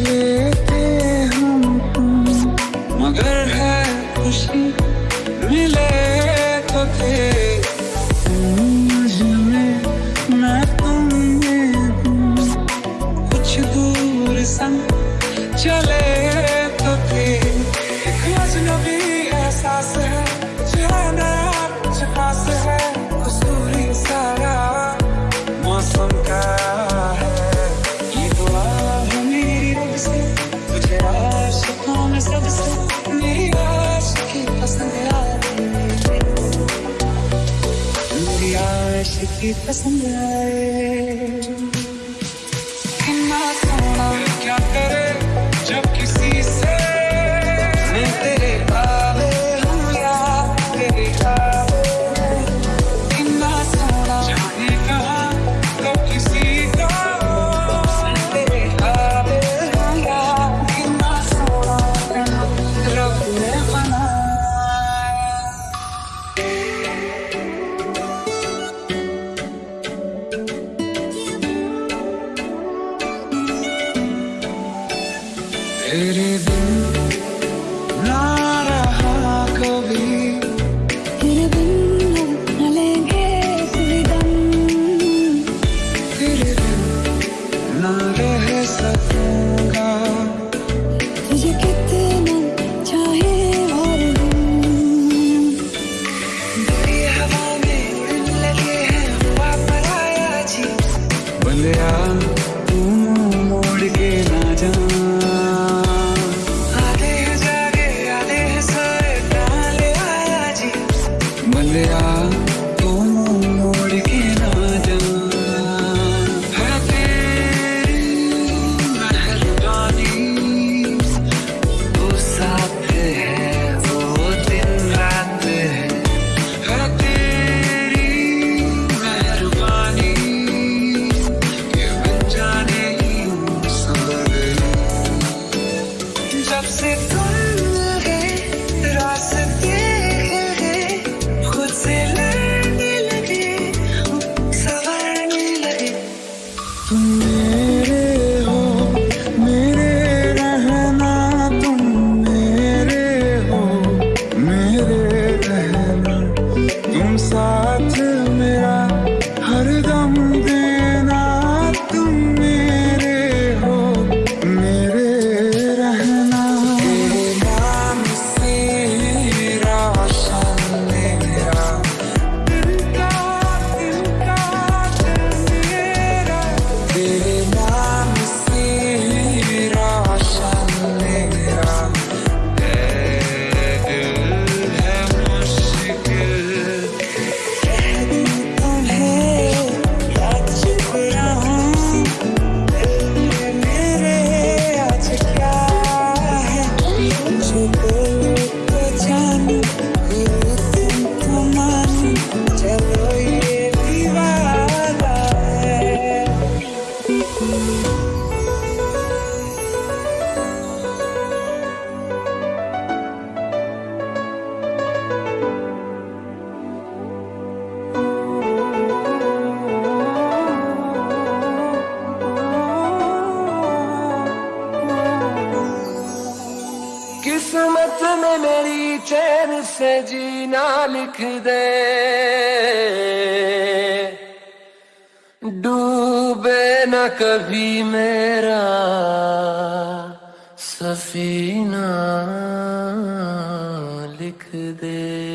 लेते हम मगर है खुशी। to keep us alive. Cannot come, तेरे बिन ना रहा कभी। तेरे न लेंगे दम। तेरे ना रह सकूँगा। तुझे कितना चाहे और हवा में लगे हैं आया जी। बलिया Ooh. किस्मत में मेरी चैन से जीना लिख दे। डूबे न कभी मेरा सफीना लिख दे।